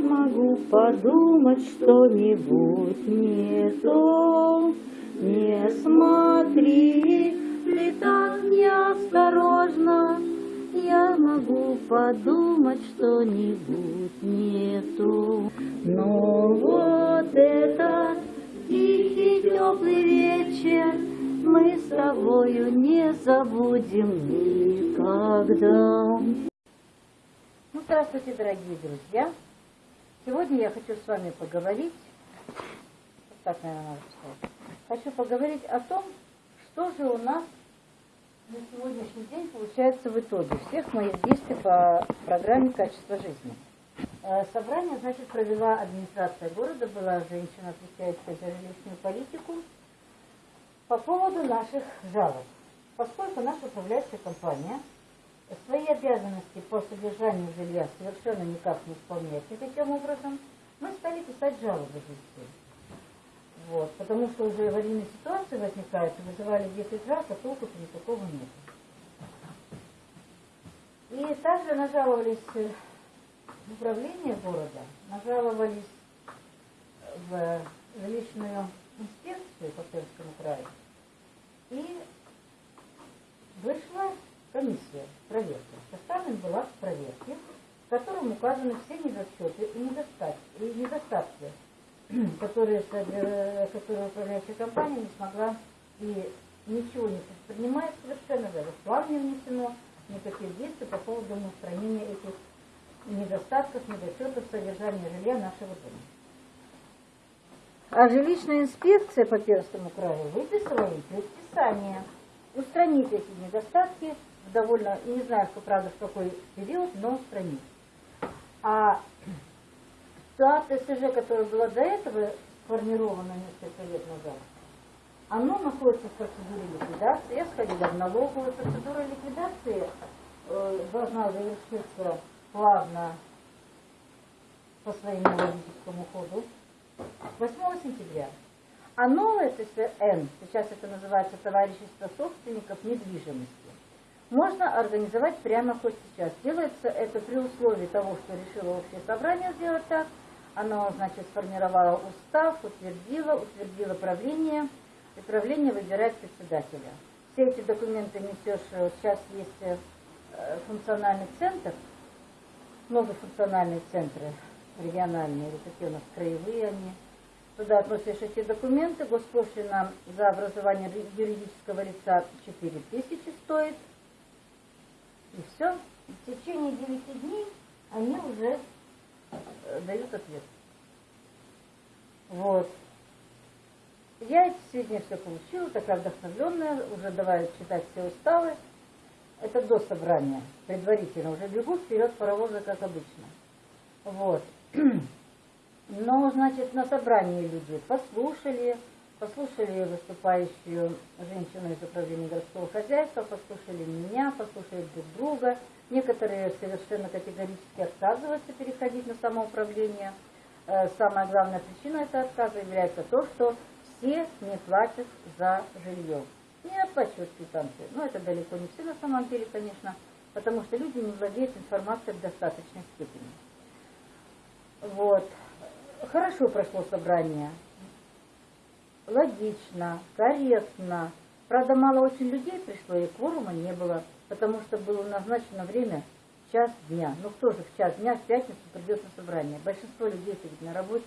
могу подумать что-нибудь не то. Не смотри, ты так неосторожно, я могу подумать что-нибудь не то. Но вот это тихий теплый вечер мы с тобою не забудем никогда. Ну, здравствуйте, дорогие друзья! Сегодня я хочу с вами поговорить, так, наверное, надо сказать, хочу поговорить о том, что же у нас на сегодняшний день получается в итоге всех моих действий по программе «Качество жизни». Э, собрание, значит, провела администрация города, была женщина, отвечающая за жилищную политику, по поводу наших жалоб. Поскольку наша управляющая компания свои обязанности по содержанию жилья совершенно никак не исполняет никаким образом, мы стали писать жалобы здесь. Вот, потому что уже аварийные ситуации возникают, вызывали 10 раз, а толку-то никакого нет. И также нажаловались в управление города, нажаловались в жилищную инспекцию по Пермскому краю. И вышла комиссия, проверки. Составлен была проверки, в котором указаны все недочеты и недостатки, и недостатки которые, которые управляющая компания не смогла и ничего не предпринимает совершенно, даже план не внесено, никаких действий по поводу устранения этих недостатков, недочетов содержания жилья нашего дома. А жилищная инспекция по Пермскому краю выписала им предписание устранить эти недостатки в довольно, не знаю, что правда, в какой период, но устранить. А та ТСЖ, которая была до этого сформирована несколько лет назад, оно находится в процедуре ликвидации. Я сходила в налоговую. Процедура ликвидации э, должна завершиться плавно по своему логическому ходу 8 сентября. А новое ТСН, сейчас это называется Товарищество собственников недвижимости, можно организовать прямо хоть сейчас. Делается это при условии того, что решило общее собрание сделать так, оно, значит, сформировало устав, утвердило, утвердило правление, и правление выбирает председателя. Все эти документы несешь, э, сейчас есть э, функциональный центр, новые функциональные центры региональные, или такие у нас краевые они. Туда относишь эти документы, госпошлина за образование юридического лица 4 тысячи стоит. И все. В течение 9 дней они уже Э, дают ответ. Вот. Я сегодня все получила, такая вдохновленная, уже давай читать все уставы. Это до собрания, предварительно. Уже бегут вперед паровозы, как обычно. Вот. Но, значит, на собрании люди послушали, послушали выступающую женщину из управления городского хозяйства, послушали меня, послушали друг друга. Некоторые совершенно категорически отказываются переходить на самоуправление. Э, самая главная причина этого отказа является то, что все не платят за жилье. Не оплачивают квитанции. Но это далеко не все на самом деле, конечно, потому что люди не владеют информацией в достаточной степени. Вот. Хорошо прошло собрание. Логично, корректно. Правда, мало очень людей пришло, и кворума не было потому что было назначено время час дня. Ну кто же в час дня в пятницу придет на собрание? Большинство людей сидит на работе.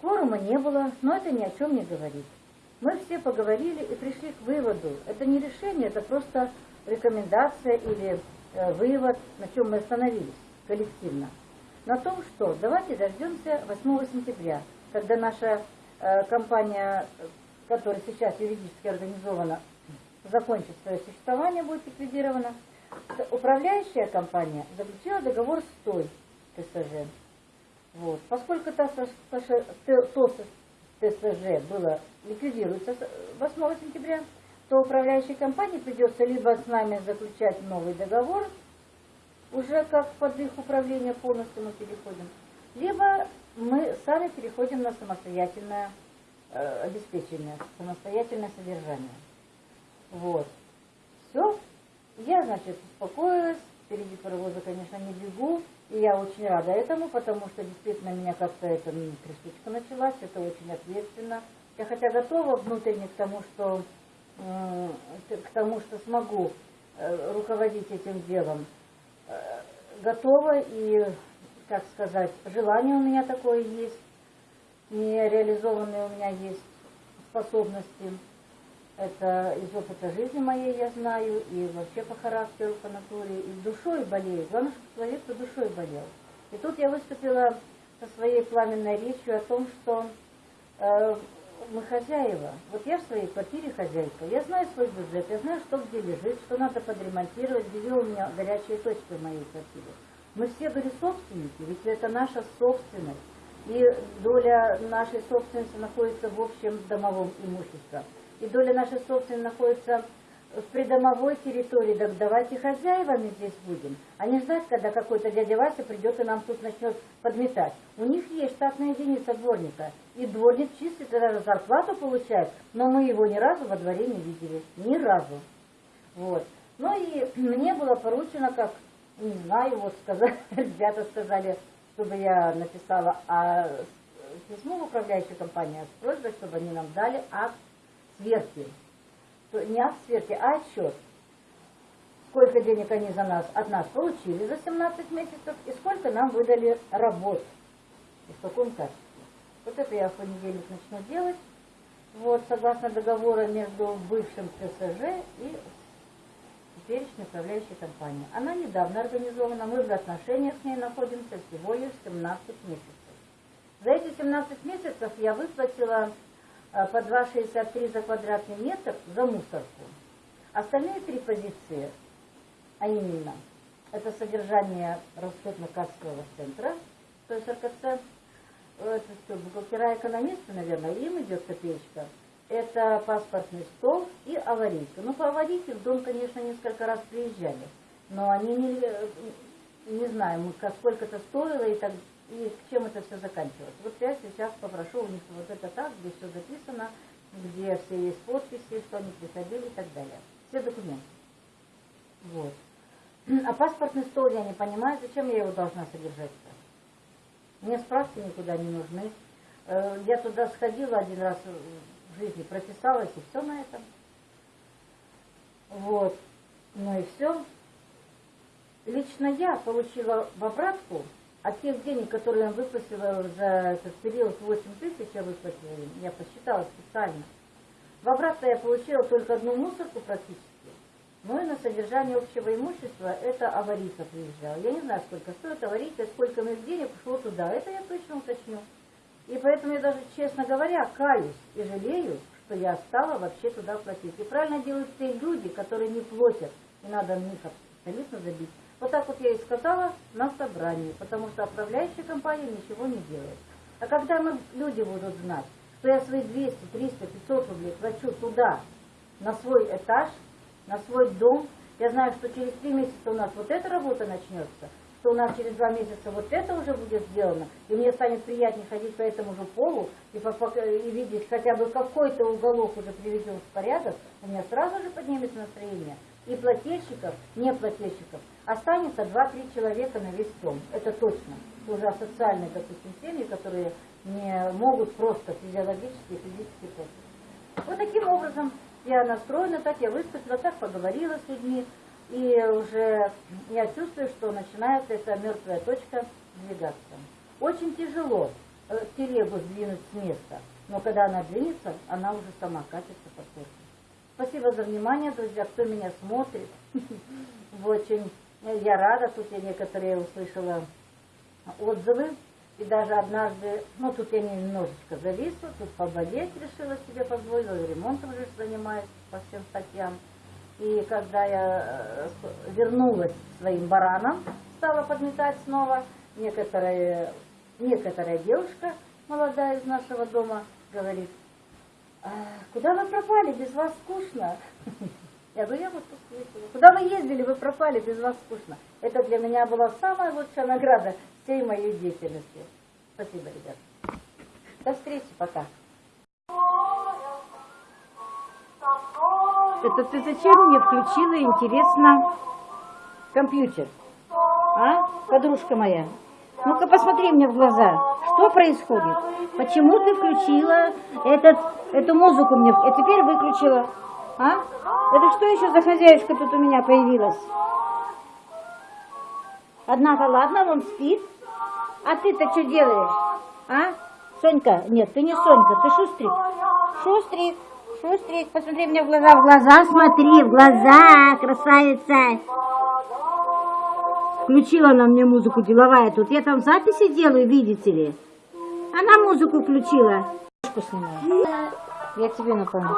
Кворума не было, но это ни о чем не говорит. Мы все поговорили и пришли к выводу. Это не решение, это просто рекомендация или э, вывод, на чем мы остановились коллективно. На том, что давайте дождемся 8 сентября, когда наша компания, э, которая сейчас юридически организована, закончит свое существование, будет ликвидировано, управляющая компания заключила договор с той ТСЖ. Вот. Поскольку то, то ТСЖ было ликвидируется 8 сентября, то управляющей компании придется либо с нами заключать новый договор, уже как под их управление полностью мы переходим, либо мы сами переходим на самостоятельное э, обеспечение, самостоятельное содержание. Вот. Все. Я, значит, успокоилась. Впереди паровоза, конечно, не бегу. И я очень рада этому, потому что действительно меня как-то эта трясучка началась, это очень ответственно. Я хотя готова внутренне к тому, что, м, к тому, что смогу э, руководить этим делом, э, готова и, как сказать, желание у меня такое есть, нереализованные у меня есть способности. Это из опыта жизни моей я знаю, и вообще по характеру, по натуре, и душой болею. Главное, чтобы человек по душой болел. И тут я выступила со своей пламенной речью о том, что э, мы хозяева. Вот я в своей квартире хозяйка. Я знаю свой бюджет, я знаю, что где лежит, что надо подремонтировать, где у меня горячие точки в моей квартире. Мы все, говорю, собственники, ведь это наша собственность. И доля нашей собственности находится в общем домовом имуществе. И доля нашей собственности находится в придомовой территории. Так давайте хозяевами здесь будем. А не ждать, когда какой-то дядя Вася придет и нам тут начнет подметать. У них есть штатная единица дворника. И дворник чистит, и даже зарплату получает. Но мы его ни разу во дворе не видели. Ни разу. Вот. Ну и мне было поручено, как, не знаю, вот сказали, ребята сказали, чтобы я написала а, письмо в управляющую компанию с просьбой, чтобы они нам дали акт сверки. Не акт сверки, а отчет. Сколько денег они за нас, от нас получили за 17 месяцев и сколько нам выдали работ. И в каком качестве. Вот это я в понедельник начну делать. Вот, согласно договора между бывшим ТСЖ и теперешней управляющей компанией. Она недавно организована, мы в отношениях с ней находимся всего лишь 17 месяцев. За эти 17 месяцев я выплатила э, по 2,63 за квадратный метр за мусорку. Остальные три позиции, а именно, это содержание расходно-кассового центра, то есть РКЦ, э, это что, бухгалтера экономисты, наверное, им идет копеечка. Это паспортный стол и аварийка. Ну, по аварийке в дом, конечно, несколько раз приезжали, но они не, э, не как- сколько это стоило и, так, и чем это все заканчивалось. Вот я сейчас попрошу у них вот это так, где все записано, где все есть подписи, что они приходили и так далее. Все документы. Вот. А паспортный стол я не понимаю, зачем я его должна содержать-то? Мне справки никуда не нужны. Э, Я туда сходила один раз жизни, прописалась, и все на этом. Вот. Ну и все. Лично я получила в обратку от тех денег, которые я выплатила за этот период 8 тысяч, я выплатила я посчитала специально. В обратно я получила только одну мусорку практически. Ну и на содержание общего имущества это аварийка приезжала. Я не знаю, сколько стоит аварийка, сколько моих денег ушло туда. Это я точно уточню. И поэтому я даже, честно говоря, каюсь и жалею, что я стала вообще туда платить. И правильно делают те люди, которые не платят. И надо на них абсолютно забить. Вот так вот я и сказала на собрании, потому что управляющая компания ничего не делает. А когда мы, люди будут знать, что я свои 200, 300, 500 рублей плачу туда, на свой этаж, на свой дом, я знаю, что через три месяца у нас вот эта работа начнется, что у нас через два месяца вот это уже будет сделано, и мне станет приятнее ходить по этому же полу и, по- и видеть хотя бы какой-то уголок уже приведен в порядок, у меня сразу же поднимется настроение. И плательщиков, не плательщиков, останется 2-3 человека на весь дом. Это точно. Это уже социальные, допустим, семьи, которые не могут просто физиологически и физически платить. Вот таким образом я настроена, так я выступила, так поговорила с людьми, и уже я чувствую, что начинает эта мертвая точка двигаться. Очень тяжело э, телегу сдвинуть с места, но когда она двинется, она уже сама катится по курсу. Спасибо за внимание, друзья, кто меня смотрит. Очень я рада, тут я некоторые услышала отзывы. И даже однажды, ну тут я немножечко зависла, тут поболеть решила себе позволила, ремонтом же занимаюсь по всем статьям. И когда я э, вернулась своим баранам, стала подметать снова, некоторая, некоторая девушка, молодая из нашего дома, говорит, «А, куда вы пропали, без вас скучно. Я говорю, я вот тут слышала. Куда вы ездили, вы пропали, без вас скучно. Это для меня была самая лучшая награда всей моей деятельности. Спасибо, ребят. До встречи, пока. Это ты зачем мне включила, интересно, компьютер? А, подружка моя? Ну-ка посмотри мне в глаза. Что происходит? Почему ты включила этот, эту музыку мне, и теперь выключила? А? Это что еще за хозяюшка тут у меня появилась? Однако, ладно, он спит. А ты-то что делаешь? А? Сонька? Нет, ты не Сонька, ты Шустрик. Шустрик, Шустрик, посмотри мне в глаза, в глаза смотри, в глаза, красавица. Включила она мне музыку деловая тут. Я там записи делаю, видите ли. Она музыку включила. Я тебе напомню.